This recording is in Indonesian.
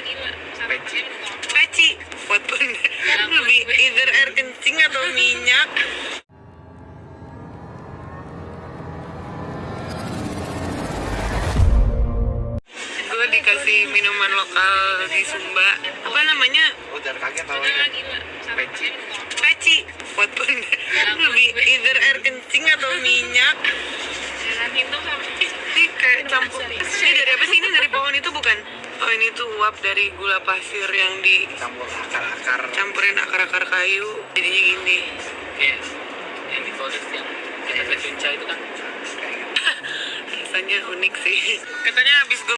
gila. Peci. peci. Buat lebih either air kencing atau minyak. Gue dikasih minuman lokal di Sumba. Apa namanya? Oh, jangan kaget tau Udah aja. gila. Peci. peci. Buat lebih either air kencing atau minyak. Jangan itu sampai ini kayak campur. ini dari apa sih? Ini dari pohon itu bukan oh ini tuh uap dari gula pasir yang Campur akar-akar. dicampurin akar-akar kayu. Jadinya gini. Kayak yang di Flores yang kita ke Cunca itu kan? Rasanya unik sih. Katanya habis gue